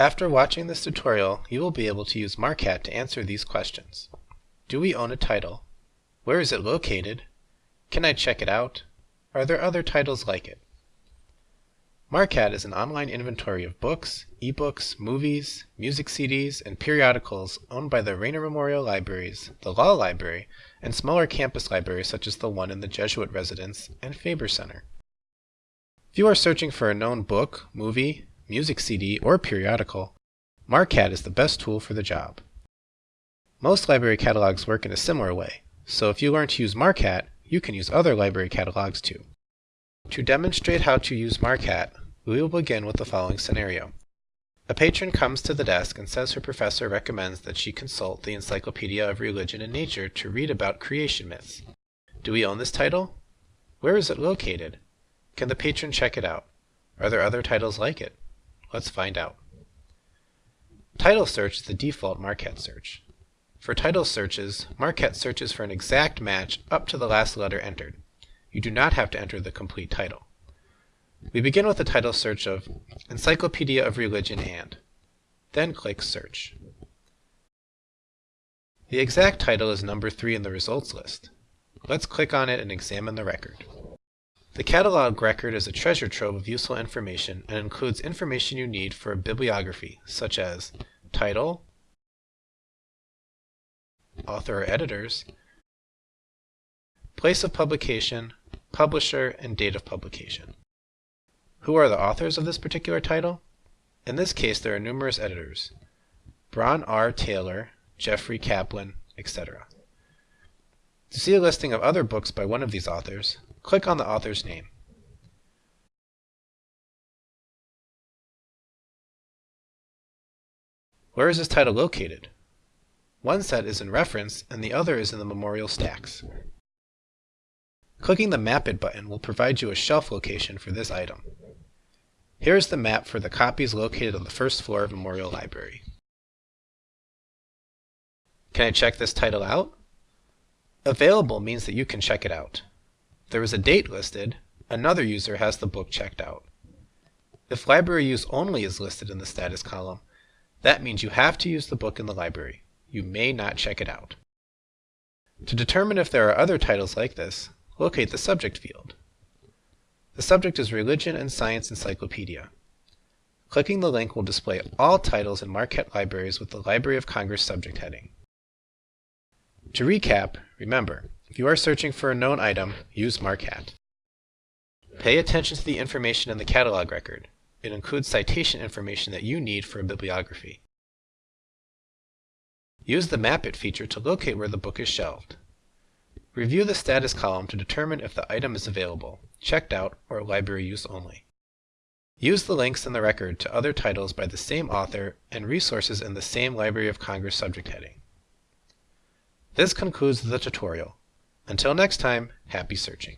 After watching this tutorial, you will be able to use Marcat to answer these questions. Do we own a title? Where is it located? Can I check it out? Are there other titles like it? Marcat is an online inventory of books, ebooks, movies, music CDs, and periodicals owned by the Raynor Memorial Libraries, the Law Library, and smaller campus libraries such as the one in the Jesuit Residence and Faber Center. If you are searching for a known book, movie, music CD, or periodical, Marcat is the best tool for the job. Most library catalogs work in a similar way, so if you learn to use Marcat, you can use other library catalogs too. To demonstrate how to use Marcat, we will begin with the following scenario. A patron comes to the desk and says her professor recommends that she consult the Encyclopedia of Religion and Nature to read about creation myths. Do we own this title? Where is it located? Can the patron check it out? Are there other titles like it? Let's find out. Title search is the default Marquette search. For title searches, Marquette searches for an exact match up to the last letter entered. You do not have to enter the complete title. We begin with the title search of Encyclopedia of Religion and, then click Search. The exact title is number 3 in the results list. Let's click on it and examine the record. The catalog record is a treasure trove of useful information and includes information you need for a bibliography, such as title, author or editors, place of publication, publisher, and date of publication. Who are the authors of this particular title? In this case, there are numerous editors. Bron R. Taylor, Jeffrey Kaplan, etc. To see a listing of other books by one of these authors, click on the author's name. Where is this title located? One set is in reference and the other is in the memorial stacks. Clicking the Map It button will provide you a shelf location for this item. Here is the map for the copies located on the first floor of Memorial Library. Can I check this title out? Available means that you can check it out. There is a date listed, another user has the book checked out. If library use only is listed in the status column, that means you have to use the book in the library. You may not check it out. To determine if there are other titles like this, locate the subject field. The subject is Religion and Science Encyclopedia. Clicking the link will display all titles in Marquette libraries with the Library of Congress subject heading. To recap, remember, if you are searching for a known item, use Marcat. Pay attention to the information in the catalog record. It includes citation information that you need for a bibliography. Use the Map It feature to locate where the book is shelved. Review the status column to determine if the item is available, checked out, or library use only. Use the links in the record to other titles by the same author and resources in the same Library of Congress subject heading. This concludes the tutorial. Until next time, happy searching.